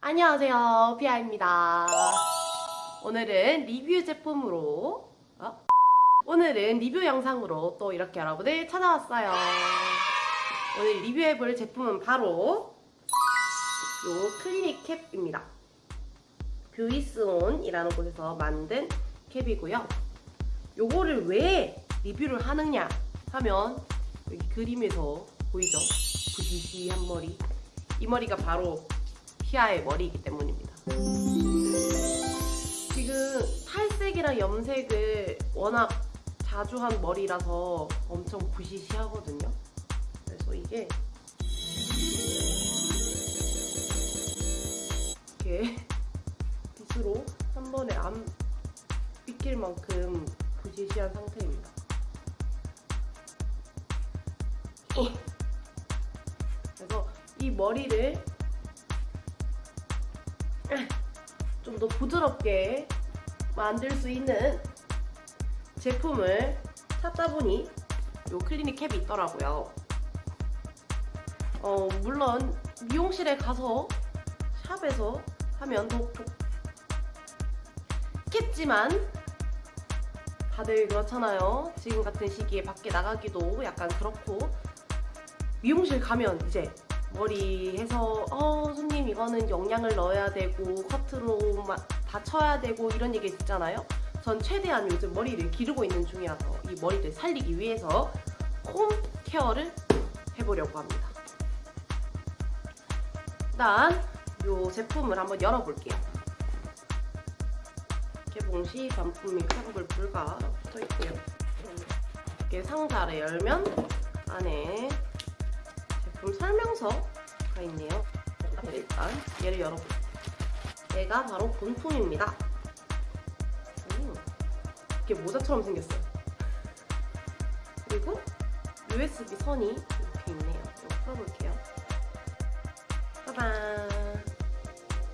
안녕하세요. 피아입니다. 오늘은 리뷰 제품으로 어? 오늘은 리뷰 영상으로 또 이렇게 여러분을 찾아왔어요. 오늘 리뷰해볼 제품은 바로 요 클리닉 캡입니다. 뷰이스온이라는 곳에서 만든 캡이고요. 요거를 왜 리뷰를 하느냐 하면 그림에서 보이죠? 부시시한 머리 이 머리가 바로 피아의 머리이기 때문입니다. 지금 탈색이랑 염색을 워낙 자주 한 머리라서 엄청 부시시하거든요. 그래서 이게 이렇게 빗으로 한 번에 안 빗길 만큼 부시시한 상태입니다. 그래서 이 머리를 좀 더 부드럽게 만들 수 있는 제품을 찾다 보니 요 클리닉 캡이 있더라고요. 어, 물론 미용실에 가서 샵에서 하면 더 좋겠지만 다들 그렇잖아요. 지금 같은 시기에 밖에 나가기도 약간 그렇고 미용실 가면 이제 머리 해서 어 손님 이거는 영양을 넣어야 되고 커트로 막다 쳐야 되고 이런 얘기 있잖아요. 전 최대한 요즘 머리를 기르고 있는 중이라서 이 머리를 살리기 위해서 홈 케어를 해보려고 합니다. 일단 이 제품을 한번 열어볼게요. 개봉 시 반품 및 환불 불가 붙어있고요. 이렇게 상자를 열면 안에 제품 설명서가 있네요. 일단 얘를 열어볼게요. 얘가 바로 본품입니다. 음, 이렇게 모자처럼 생겼어요. 그리고 USB 선이 이렇게 있네요. 이거 풀어볼게요. 짜잔!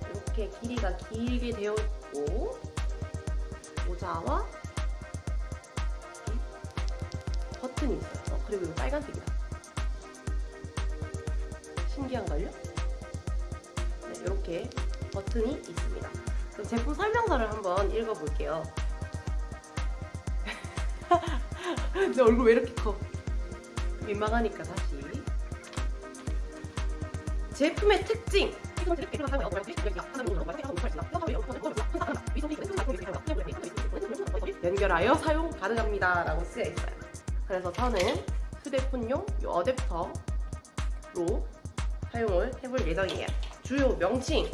이렇게 길이가 길게 되어 있고 모자와 버튼이 있어요. 어, 그리고 이거 빨간색이다. 신기한걸요? 네, 이렇게 버튼이 있습니다. 그럼 제품 설명서를 한번 읽어볼게요. 내 얼굴 왜 이렇게 커? 민망하니까 다시. 제품의 특징! 연결하여 사용 가능합니다. 라고 쓰여 있어요. 그래서 저는 휴대폰용 이 어댑터로 사용을 해볼 예정이에요. 주요 명칭,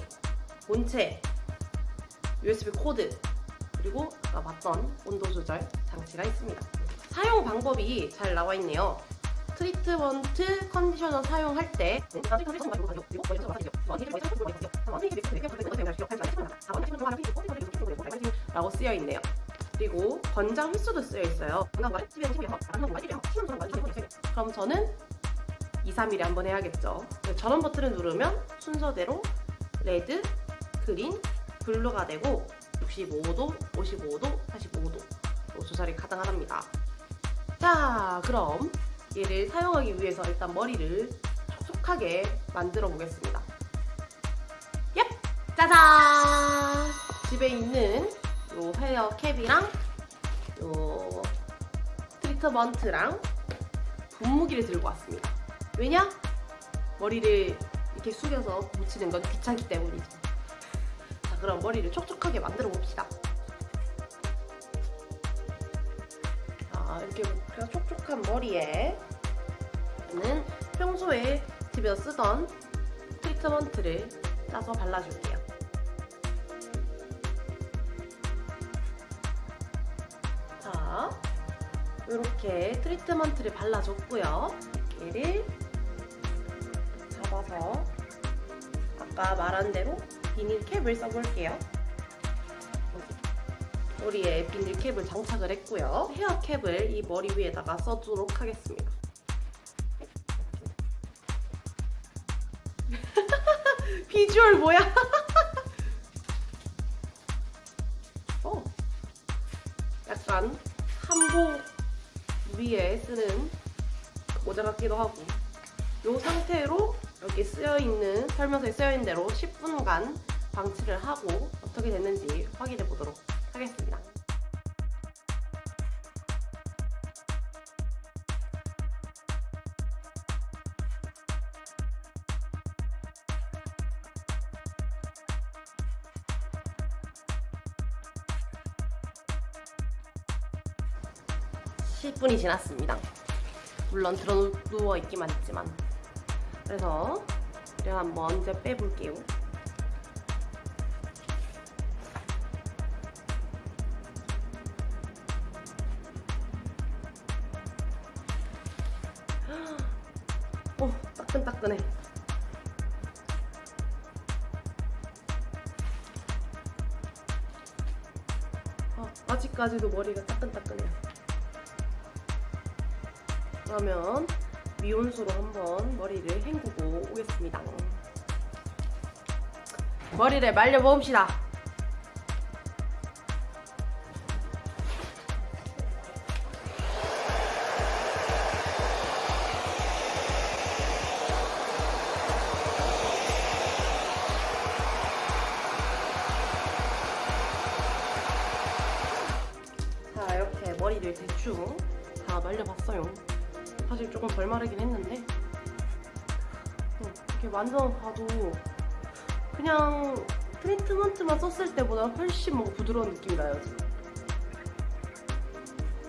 본체, USB 코드, 그리고 아까 봤던 온도 조절 장치가 있습니다. 사용 방법이 잘 나와 있네요. 트리트먼트 컨디셔너 사용할 때 라고 쓰여 있네요. 그리고 권장 횟수도 쓰여 있어요. 그럼 저는 2, 3일에 한 번 해야겠죠. 전원 버튼을 누르면 순서대로 red, green, blue가 되고 65도, 55도, 45도 조절이 가능하답니다. 자, 그럼 얘를 사용하기 위해서 일단 머리를 촉촉하게 만들어 보겠습니다. 얍! 짜잔! 집에 있는 요 헤어 캡이랑 요 트리트먼트랑 분무기를 들고 왔습니다. 왜냐? 머리를 이렇게 숙여서 묻히는 건 귀찮기 때문이죠. 자, 그럼 머리를 촉촉하게 만들어 봅시다. 자, 이렇게 촉촉한 머리에 는 평소에 집에서 쓰던 트리트먼트를 짜서 발라줄게요. 자, 이렇게 트리트먼트를 발라줬고요. 얘를 잡아서 아까 말한 대로 비닐 캡을 써볼게요. 머리에 비닐 캡을 장착을 했고요. 헤어 캡을 이 머리 위에다가 써주도록 하겠습니다. 비주얼 뭐야? 어, 약간 한복 위에 쓰는 모자 같기도 하고 이 상태로 여기 쓰여있는 설명서에 쓰여있는 대로 10분간 방치를 하고 어떻게 됐는지 확인해 보도록 하겠습니다. 십 분이 지났습니다. 물론 들어 누워 있기만 했지만 그래서 제가 이제 빼볼게요. 오 따끈따끈해. 어, 아직까지도 머리가 따끈따끈해요. 그러면 미온수로 한번 머리를 헹구고 오겠습니다. 머리를 말려 봅시다. 자 이렇게 머리를 대충 다 말려봤어요. 사실 조금 덜 마르긴 했는데 어, 이렇게 완전 봐도 그냥 트리트먼트만 썼을 때보다 훨씬 뭔가 부드러운 느낌이 나요 지금.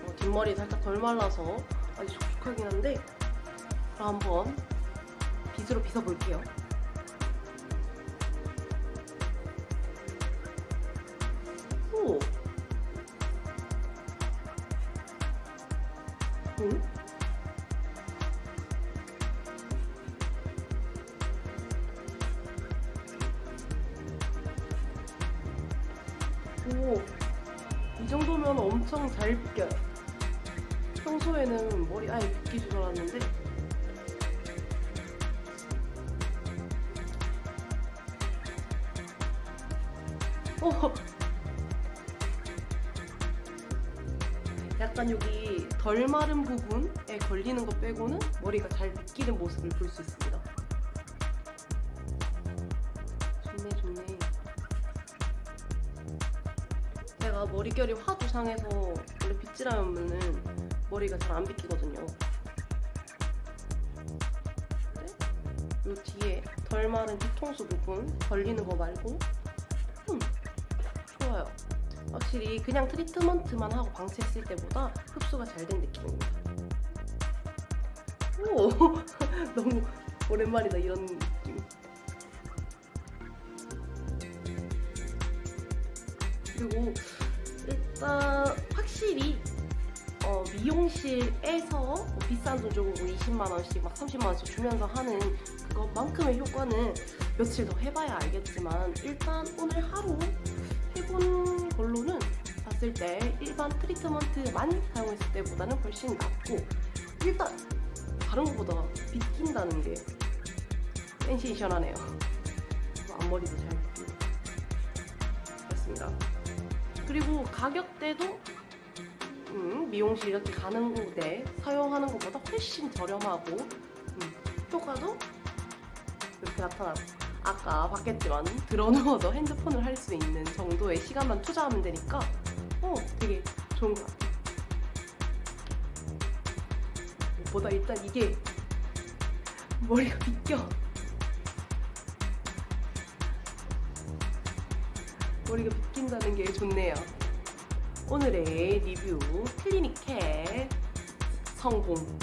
어, 뒷머리 살짝 덜 말라서 아주 촉촉하긴 한데 그럼 한번 빗으로 빗어볼게요 오, 이 정도면 엄청 잘 빗겨요. 평소에는 머리 아예 빗기 줄 알았는데 오, 약간 여기 덜 마른 부분에 걸리는 거 빼고는 머리가 잘 빗기는 모습을 볼 수 있습니다. 제가 머릿결이 하도 상해서 원래 빗질하면은 머리가 잘 안 빗기거든요. 이 뒤에 덜 마른 뒤통수 부분 걸리는 거 말고 음, 좋아요. 확실히 그냥 트리트먼트만 하고 방치했을 때보다 흡수가 잘 된 느낌입니다. 오, 너무 오랜만이다 이런 느낌. 그리고 일단 확실히 어, 미용실에서 뭐 비싼 돈 주고 20만 원씩 막 30만 원씩 주면서 하는 그것만큼의 효과는 며칠 더 해봐야 알겠지만 일단 오늘 하루 해본 걸로는 봤을 때 일반 트리트먼트만 사용했을 때보다는 훨씬 낫고 일단 다른 것보다 빗긴다는 게 센세이션하네요. 앞머리도 잘 빗기고 그렇습니다. 그리고 가격대도 음, 미용실 이렇게 가는 곳에 사용하는 것보다 훨씬 저렴하고 음, 효과도 이렇게 나타나고 아까 봤겠지만 들어누워서 핸드폰을 할 수 있는 정도의 시간만 투자하면 되니까 어 되게 좋은 것 같아요. 무엇보다 일단 이게 머리가 비껴 머리가 비낀다는 게 좋네요. 오늘의 리뷰 클리닉캣 성공.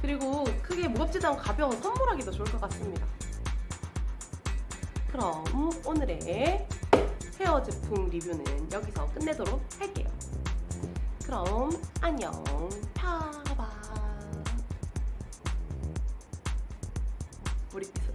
그리고 크게 무겁지도 않고 가벼운 선물하기도 좋을 것 같습니다. 그럼 오늘의 헤어 제품 리뷰는 여기서 끝내도록 할게요. 그럼 안녕. 파바. 머리빗